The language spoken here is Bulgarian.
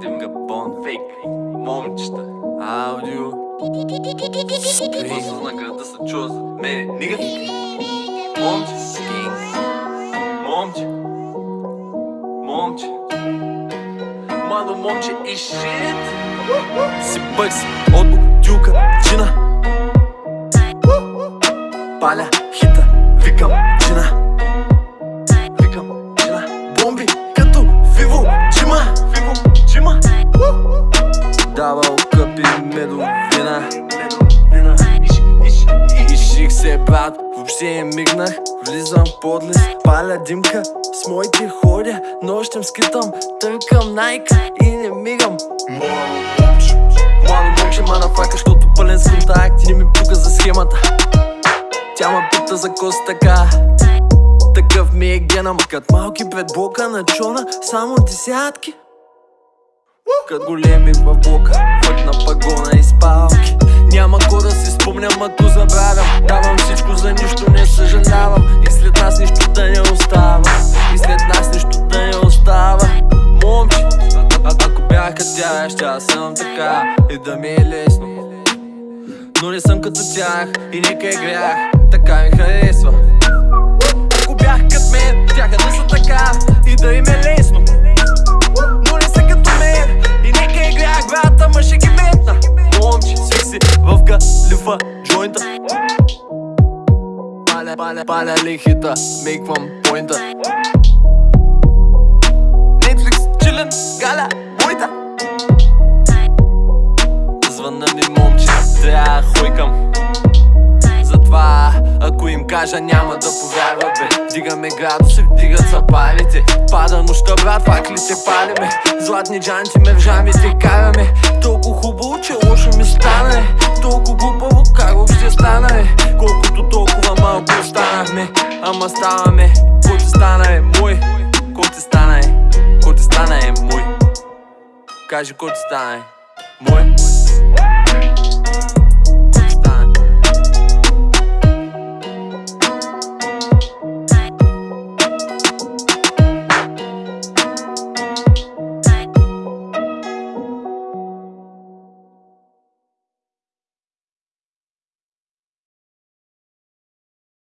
Димга Бон Фейк Момчета Аудио. Просто на града се чува за мене. Нига Момче Момче. Момче. Мало момче и шит. Си бъкси от медовина Иших се брат, въобще не мигнах. Влизам в подлез, паля димка. С моите ходя, нощем скитам. Търкам найка и не мигам. Младо момче, манафака, защото пълен с контакти. Не ми пука за схемата. Тя ма пита за кост така. Такъв ми е гена, кът малки пред блока на чона Само десятки. Кът големи в блока, фък на пагона и аз съм така И да ми е лесно. Но не съм като тях и нека е грях. Така ми харесва. Ако бях като мен, тяха да са така И да им е лесно. Но не са като мен И нека е грях, брата, ма ще ги Момче, свих си в галифа джойнта. Паля, паля, паля лихита, мейквам поинта. Netflix, чилен, галя, моята Звънна ми момче, трябва хойкам Затова, ако им кажа няма да повярват бе. Дигаме градуси, вдигат запалите. Пада нощта брат, факлите палиме? Златни джанти ме в жамите караме. Толкова хубаво, че лошо ми стана е. Толкова глупаво, как въобще стана е. Колкото толкова малко останахме. Ама ставаме, ко ти стана е мой? Ко ти стана е, ко ти стана е мой? Кажи ко ти стана е мой